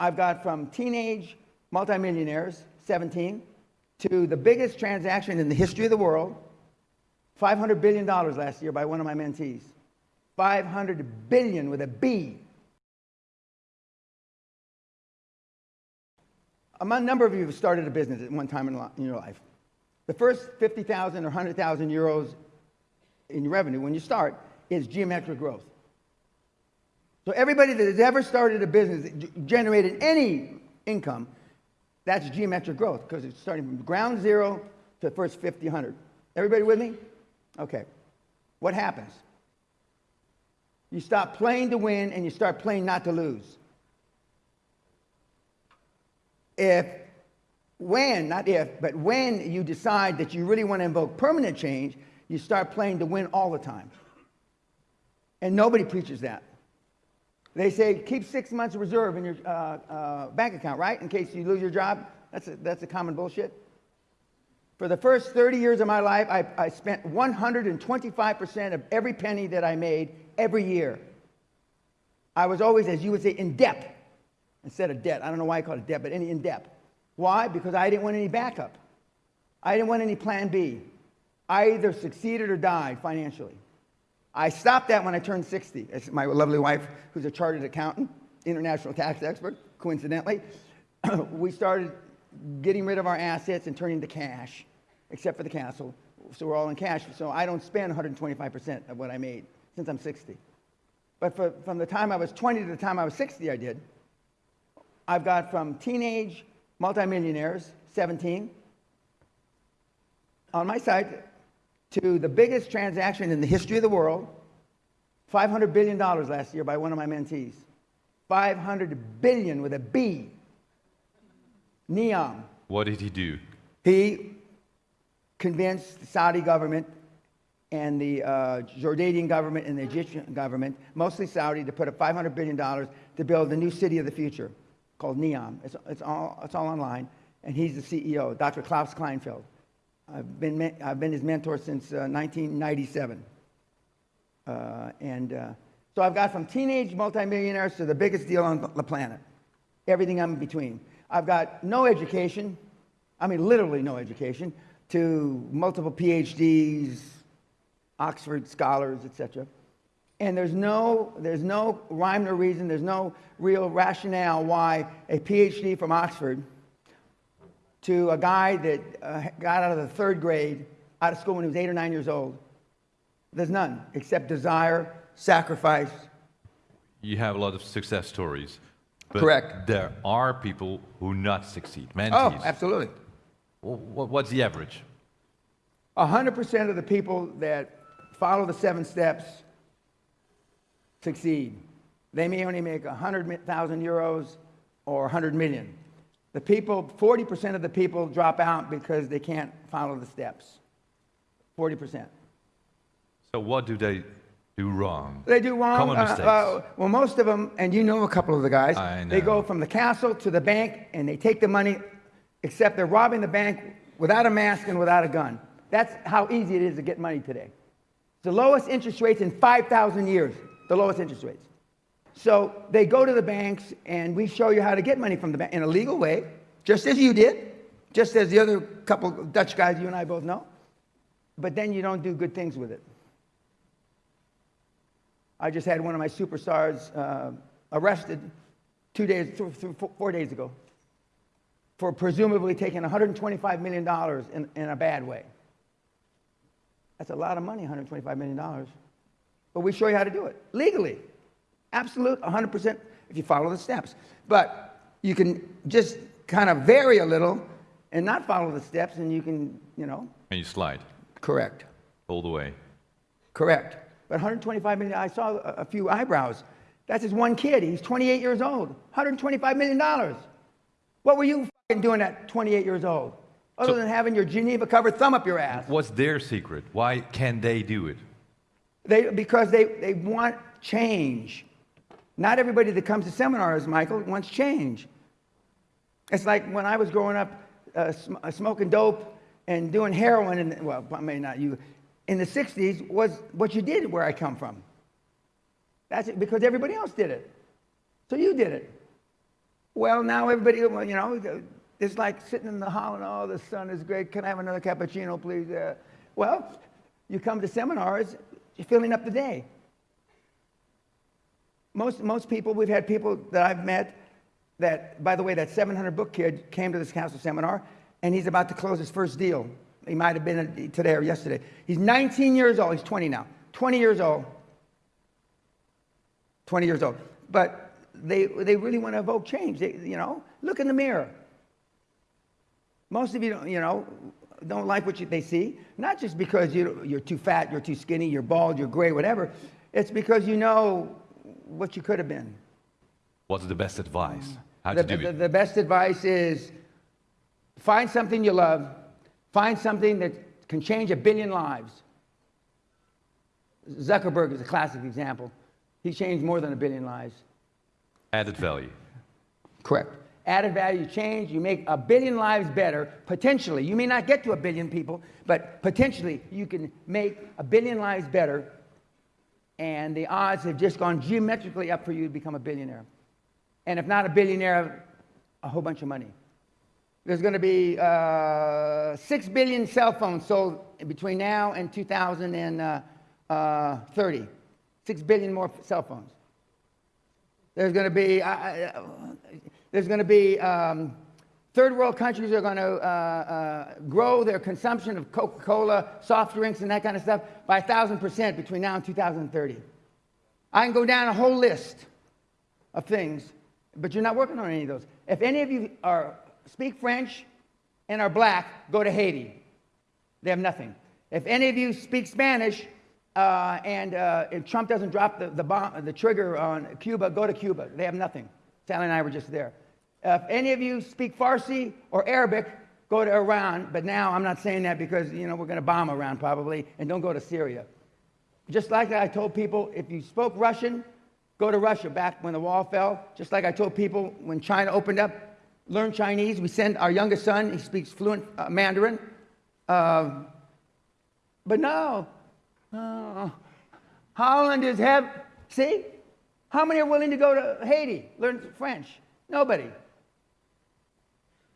I've got from teenage multimillionaires, 17, to the biggest transaction in the history of the world, $500 billion last year by one of my mentees. 500 billion with a B. A number of you have started a business at one time in your life. The first 50,000 or 100,000 euros in revenue when you start is geometric growth. So everybody that has ever started a business, generated any income, that's geometric growth because it's starting from ground zero to the first 50, 100. Everybody with me? Okay. What happens? You stop playing to win and you start playing not to lose. If, when, not if, but when you decide that you really want to invoke permanent change, you start playing to win all the time. And nobody preaches that. They say keep six months reserve in your uh, uh, bank account, right? In case you lose your job. That's a, that's a common bullshit. For the first 30 years of my life, I, I spent 125% of every penny that I made every year. I was always, as you would say, in debt instead of debt. I don't know why I call it debt, but any in debt. Why? Because I didn't want any backup. I didn't want any plan B. I either succeeded or died financially. I stopped that when I turned 60. It's my lovely wife, who's a chartered accountant, international tax expert, coincidentally. we started getting rid of our assets and turning to cash, except for the castle. So we're all in cash. So I don't spend 125% of what I made since I'm 60. But for, from the time I was 20 to the time I was 60, I did. I've got from teenage multimillionaires, 17, on my side, to the biggest transaction in the history of the world, $500 billion last year by one of my mentees. 500 billion with a B. Neom. What did he do? He convinced the Saudi government and the uh, Jordanian government and the Egyptian government, mostly Saudi, to put up $500 billion to build the new city of the future called Neom. It's, it's, all, it's all online. And he's the CEO, Dr. Klaus Kleinfeld. I've been, I've been his mentor since uh, 1997. Uh, and uh, so I've got from teenage multimillionaires to the biggest deal on the planet, everything I'm in between. I've got no education, I mean literally no education, to multiple PhDs, Oxford scholars, etc. And there's no, there's no rhyme or reason, there's no real rationale why a PhD from Oxford to a guy that uh, got out of the third grade, out of school when he was eight or nine years old. There's none except desire, sacrifice. You have a lot of success stories. But Correct. There are people who not succeed. Mentees. Oh, absolutely. What's the average? 100% of the people that follow the seven steps succeed. They may only make 100,000 euros or 100 million. The people, 40% of the people drop out because they can't follow the steps. 40%. So what do they do wrong? They do wrong. Common uh, mistakes. uh, well, most of them, and you know a couple of the guys, I know. they go from the castle to the bank and they take the money, except they're robbing the bank without a mask and without a gun. That's how easy it is to get money today. It's The lowest interest rates in 5,000 years, the lowest interest rates. So they go to the banks and we show you how to get money from the bank in a legal way, just as you did, just as the other couple Dutch guys you and I both know. But then you don't do good things with it. I just had one of my superstars uh, arrested two days, th th four days ago for presumably taking $125 million in, in a bad way. That's a lot of money, $125 million. But we show you how to do it legally. Absolute, 100% if you follow the steps. But you can just kind of vary a little and not follow the steps, and you can, you know. And you slide Correct. all the way. Correct. But 125 million, I saw a, few eyebrows. That's just one kid. He's 28 years old. 125 million dollars. What were you doing at 28 years old? Other So- than having your Geneva covered thumb up your ass. What's their secret? Why can they do it? They, because they, they want change. Not everybody that comes to seminars, Michael, wants change. It's like when I was growing up uh, sm- uh, smoking dope and doing heroin, well, I mean, not you, in the 60s was what you did where I come from. That's it, because everybody else did it. So you did it. Well, now everybody, you know, it's like sitting in the hall and, oh, the sun is great. Can I have another cappuccino, please? Uh, well, you come to seminars, you're filling up the day. Most, most people, we've had people that I've met that, by the way, that 700 book kid came to this council seminar and he's about to close his first deal. He might have been today or yesterday. He's 19 years old. He's 20 now. 20 years old. 20 years old. But they, they really want to evoke change. They, you know, look in the mirror. Most of you, don't, you know, don't like what you, they see. Not just because you, you're too fat, you're too skinny, you're bald, you're gray, whatever. It's because you know what you could have been. What's the best advice? Mm. How The, to do the, it? the best advice is find something you love, find something that can change a billion lives. Zuckerberg is a classic example. He changed more than a billion lives. Added value. Correct. Added value change, you make a billion lives better, potentially. You may not get to a billion people, but potentially you can make a billion lives better, and the odds have just gone geometrically up for you to become a billionaire. And if not a billionaire, a whole bunch of money. There's going to be uh, 6 billion cell phones sold between now and 2030. 6 billion more cell phones. There's going to be, uh, uh, there's going to be um, third world countries are going to uh, uh, grow their consumption of Coca-Cola, soft drinks, and that kind of stuff by 1,000% between now and 2030. I can go down a whole list of things, but you're not working on any of those. If any of you are, speak French and are black, go to Haiti. They have nothing. If any of you speak Spanish uh, and uh, Trump doesn't drop the, the, bomb, the trigger on Cuba, go to Cuba. They have nothing. Sally and I were just there. If any of you speak Farsi or Arabic, go to Iran. But now I'm not saying that because you know we're going to bomb Iran probably, and don't go to Syria. Just like I told people, if you spoke Russian, go to Russia back when the wall fell. Just like I told people when China opened up, learn Chinese. We send our youngest son; he speaks fluent uh, Mandarin. Uh, but no, Oh, Holland is have see? How many are willing to go to Haiti, learn French? Nobody.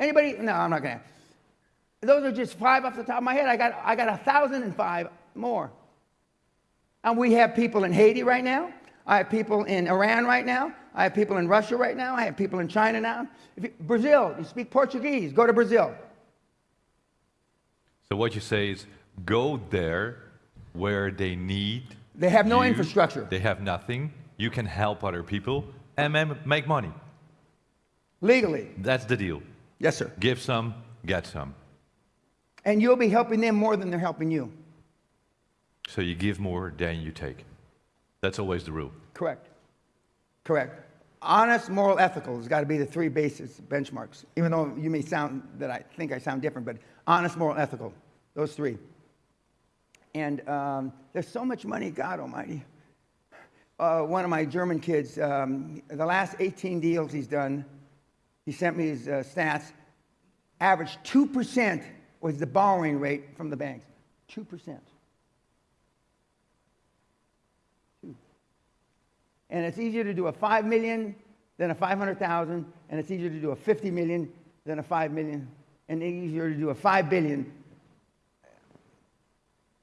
Anybody? No, I'm not gonna. Those are just five off the top of my head. I got I got a thousand and five more. And we have people in Haiti right now. I have people in Iran right now. I have people in Russia right now. I have people in China now. You, Brazil, you speak Portuguese, go to Brazil. So what you say is go there where they need. They have no you. infrastructure. They have nothing. You can help other people and make money. Legally. That's the deal. Yes, sir. Give some, get some. And you'll be helping them more than they're helping you. So you give more than you take. That's always the rule. Correct. Correct. Honest, moral, ethical has got to be the three basis benchmarks. Even though you may sound that I think I sound different, but honest, moral, ethical. Those three. And um, there's so much money, God Almighty. Uh, one of my German kids, um, the last 18 deals he's done, he sent me his uh, stats. Average 2% was the borrowing rate from the banks. 2%. Two. And it's easier to do a 5 million than a 500,000, and it's easier to do a 50 million than a 5 million, and easier to do a 5 billion.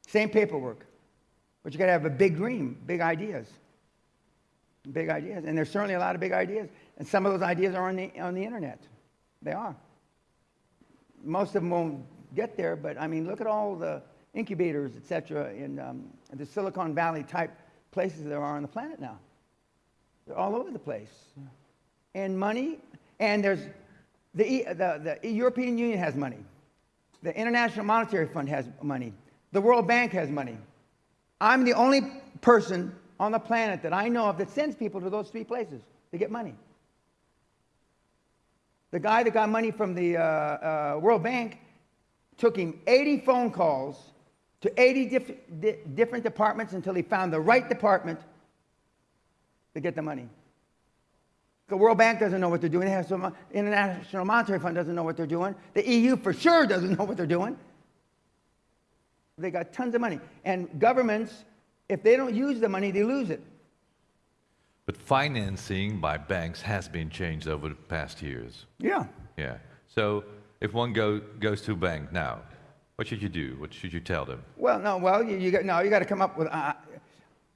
Same paperwork. But you got to have a big dream, big ideas. Big ideas. And there's certainly a lot of big ideas. And some of those ideas are on the, on the internet. They are. Most of them won't get there, but I mean, look at all the incubators, et cetera, in um, the Silicon Valley type places there are on the planet now. They're all over the place. And money, and there's the, the, the European Union has money. The International Monetary Fund has money. The World Bank has money. I'm the only person on the planet that I know of that sends people to those three places to get money. The guy that got money from the uh, uh, World Bank took him 80 phone calls to 80 diff- di- different departments until he found the right department to get the money. The World Bank doesn't know what they're doing. The International Monetary Fund doesn't know what they're doing. The EU for sure doesn't know what they're doing. They got tons of money. And governments, if they don't use the money, they lose it. But financing by banks has been changed over the past years. Yeah. Yeah. So if one go, goes to a bank now, what should you do? What should you tell them? Well, no, well, you, you got, no, you got to come up with, uh,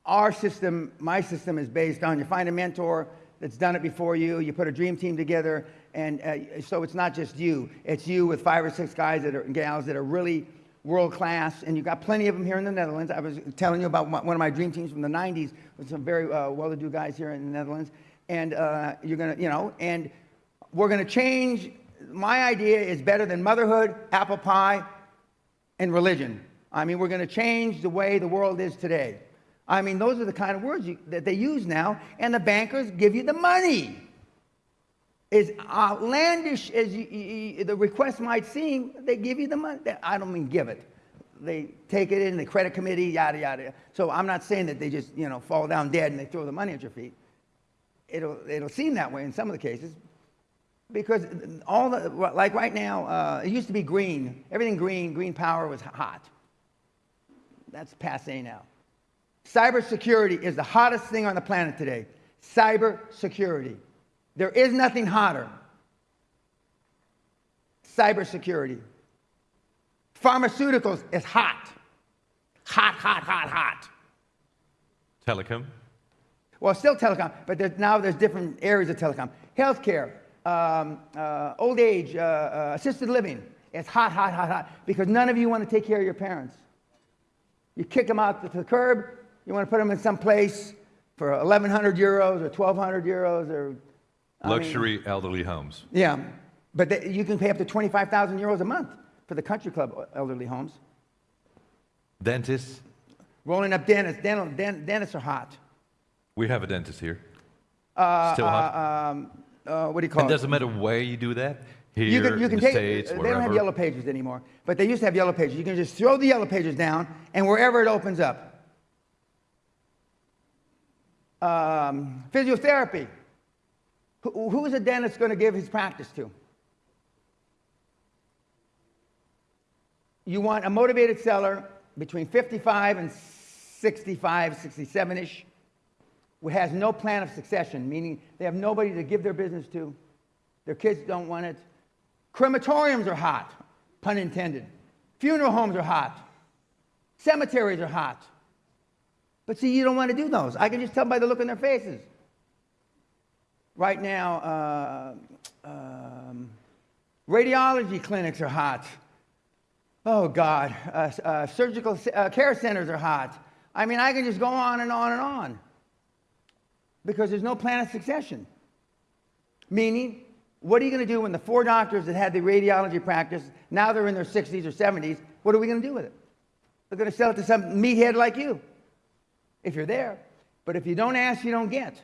our system, my system is based on you find a mentor that's done it before you, you put a dream team together, and uh, so it's not just you, it's you with five or six guys that are, gals that are really world class, and you've got plenty of them here in the Netherlands. I was telling you about one of my dream teams from the 90s with some very uh, well-to-do guys here in the Netherlands, and uh, you're gonna, you know, and we're gonna change. My idea is better than motherhood, apple pie, and religion. I mean, we're going to change the way the world is today. I mean, those are the kind of words you, that they use now, and the bankers give you the money. As outlandish as you, you- the request might seem, they give you the money. I don't mean give it. They take it in the credit committee, yada yada. So I'm not saying that they just you know fall down dead and they throw the money at your feet. It'll it'll seem that way in some of the cases, because all the like right now uh, it used to be green everything green green power was hot that's passe now cybersecurity is the hottest thing on the planet today cybersecurity there is nothing hotter cybersecurity pharmaceuticals is hot hot hot hot hot Telecom? Well, still telecom, but there's, now there's different areas of telecom. Healthcare, um, uh, old age, uh, uh, assisted living. It's hot, hot, hot, hot because none of you want to take care of your parents. You kick them out to the curb. You want to put them in some place for 1,100 euros or 1,200 euros or I mean, Luxury elderly homes. yeah, but they, you can pay up to 25,000 euros a month for the country club elderly homes. Dentists? Rolling up dentists, dental, dent, dentists are hot. We have a dentist here. Uh, Still hot? uh, um, uh, what do you call And it? doesn't matter where you do that. Here, You can, you can the take, States, they wherever. don't have yellow pages anymore, but they used to have yellow pages. You can just throw the yellow pages down, and wherever it opens up. Um, physiotherapy. Who, who is a dentist going to give his practice to? You want a motivated seller between 55 and 65, 67 ish, who has no plan of succession, meaning they have nobody to give their business to. Their kids don't want it. Crematoriums are hot, pun intended. Funeral homes are hot. Cemeteries are hot. But see, you don't want to do those. I can just tell by the look on their faces. Right now, uh, um, radiology clinics are hot. Oh, God. Uh, uh, surgical uh, care centers are hot. I mean, I can just go on and on and on because there's no plan of succession. Meaning, what are you going to do when the four doctors that had the radiology practice, now they're in their 60s or 70s? What are we going to do with it? They're going to sell it to some meathead like you, if you're there. But if you don't ask, you don't get.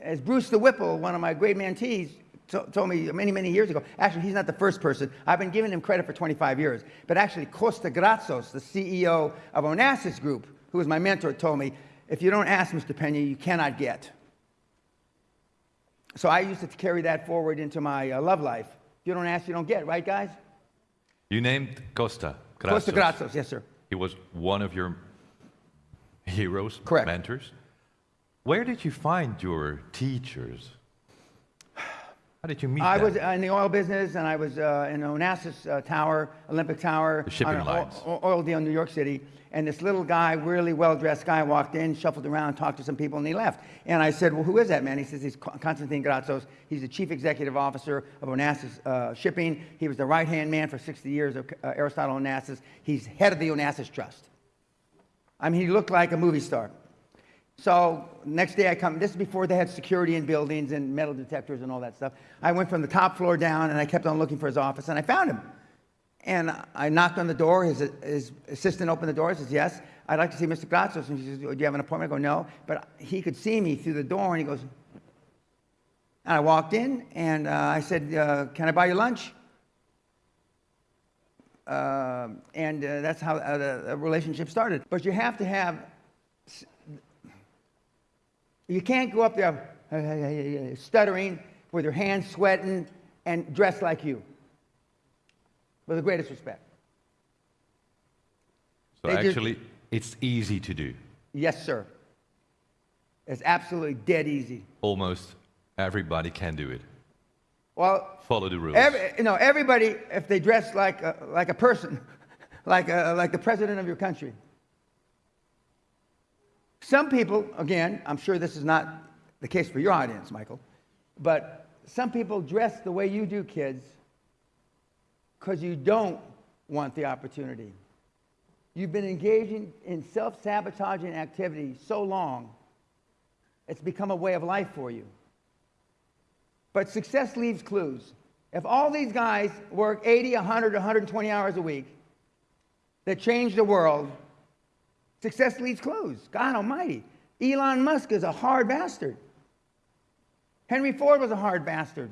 As Bruce the Whipple, one of my great mentees, told me many, many years ago, actually, he's not the first person. I've been giving him credit for 25 years. But actually, Costa Gratsos, the CEO of Onassis Group, who was my mentor, told me, if you don't ask, Mr. Pena, you cannot get. So I used to carry that forward into my uh, love life. If you don't ask, you don't get, right, guys? You named Costa. Costa Gratsos. Gratsos, yes, sir. He was one of your heroes, Correct. mentors. Where did you find your teachers? How did you meet I them? was in the oil business, and I was uh, in Onassis uh, Tower, Olympic Tower, The shipping on an lines. o- o- oil deal in New York City. And this little guy, really well-dressed guy, walked in, shuffled around, talked to some people, and he left. And I said, "Well, who is that man?" He says, "He's Con- Konstantin Gratsos. He's the chief executive officer of Onassis uh, Shipping. He was the right-hand man for 60 years of uh, Aristotle Onassis. He's head of the Onassis Trust. I mean, he looked like a movie star." So next day I come, this is before they had security in buildings and metal detectors and all that stuff. I went from the top floor down and I kept on looking for his office and I found him. And I knocked on the door, his, his assistant opened the door, says, yes, I'd like to see Mr. Gratsos. And she says, do you have an appointment? I go, no. But he could see me through the door and he goes, and I walked in and uh, I said, uh, can I buy you lunch? Uh, and uh, that's how uh, the relationship started. But you have to have you can't go up there uh, uh, uh, stuttering with your hands sweating and dressed like you. With the greatest respect. so they just- actually, it's easy to do. Yes, sir. It's absolutely dead easy. Almost everybody can do it. Well, Follow the rules. every, you know, everybody, if they dress like a, like a person, like, a, like the president of your country. Some people, again, I'm sure this is not the case for your audience, Michael, but some people dress the way you do, kids, because you don't want the opportunity. You've been engaging in self sabotaging activity so long, it's become a way of life for you. But success leaves clues. If all these guys work 80, 100, 120 hours a week that change the world, success leaves clues. God almighty. Elon Musk is a hard bastard. Henry Ford was a hard bastard.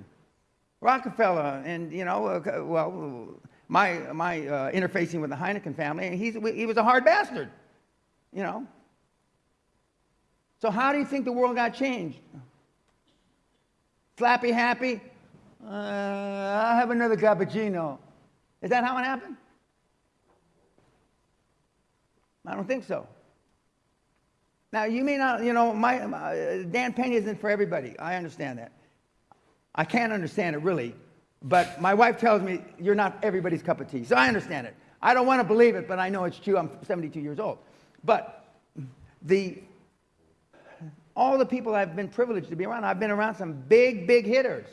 Rockefeller, and you know, uh, well, my, my uh, interfacing with the Heineken family, and he's, he was a hard bastard, you know. So, how do you think the world got changed? Slappy happy? Uh, I'll have another cappuccino. Is that how it happened? I don't think so. Now, you may not, you know, my, my, Dan Pena isn't for everybody. I understand that. I can't understand it really, but my wife tells me you're not everybody's cup of tea. So I understand it. I don't want to believe it, but I know it's true. I'm 72 years old. But the, all the people I've been privileged to be around, I've been around some big, big hitters.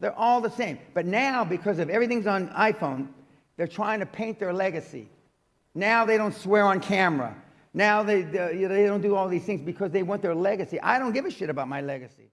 They're all the same. But now, because of everything's on iPhone, they're trying to paint their legacy. Now they don't swear on camera. Now they, they, they don't do all these things because they want their legacy. I don't give a shit about my legacy.